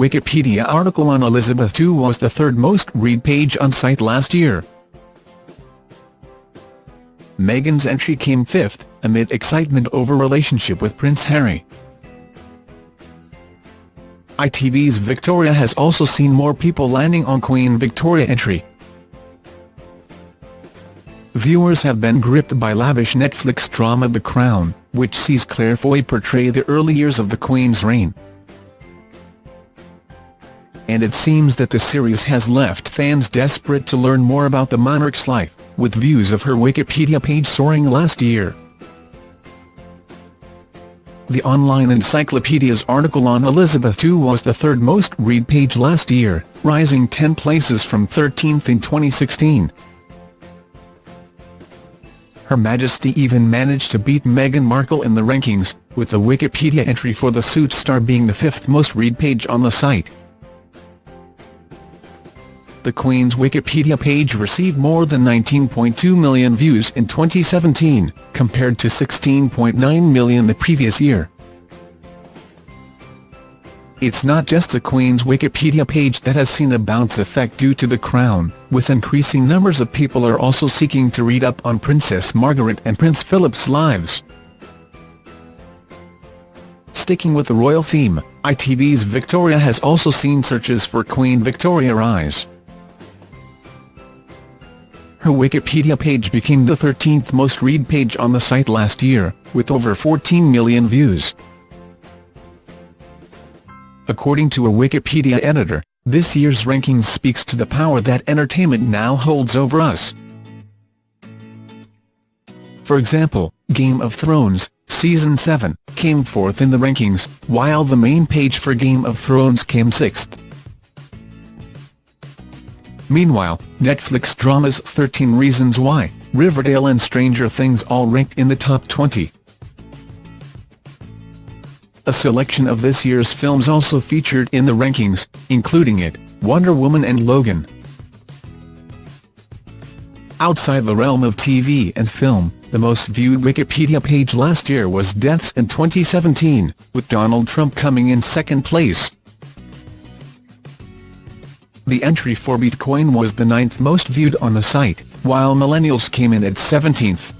Wikipedia article on Elizabeth II was the third most read page on site last year. Meghan's entry came fifth, amid excitement over relationship with Prince Harry. ITV's Victoria has also seen more people landing on Queen Victoria entry. Viewers have been gripped by lavish Netflix drama The Crown, which sees Claire Foy portray the early years of the Queen's reign. And it seems that the series has left fans desperate to learn more about the monarch's life, with views of her Wikipedia page soaring last year. The online encyclopedia's article on Elizabeth II was the third most read page last year, rising 10 places from 13th in 2016. Her Majesty even managed to beat Meghan Markle in the rankings, with the Wikipedia entry for the Suits star being the fifth most read page on the site. The Queen's Wikipedia page received more than 19.2 million views in 2017, compared to 16.9 million the previous year. It's not just the Queen's Wikipedia page that has seen a bounce effect due to the Crown, with increasing numbers of people are also seeking to read up on Princess Margaret and Prince Philip's lives. Sticking with the royal theme, ITV's Victoria has also seen searches for Queen Victoria rise. Her Wikipedia page became the 13th most read page on the site last year, with over 14 million views. According to a Wikipedia editor, this year's rankings speaks to the power that entertainment now holds over us. For example, Game of Thrones, Season 7, came fourth in the rankings, while the main page for Game of Thrones came sixth. Meanwhile, Netflix dramas 13 Reasons Why, Riverdale and Stranger Things all ranked in the top 20. A selection of this year's films also featured in the rankings, including It, Wonder Woman and Logan. Outside the realm of TV and film, the most viewed Wikipedia page last year was Deaths in 2017, with Donald Trump coming in second place. The entry for Bitcoin was the ninth most viewed on the site, while millennials came in at 17th.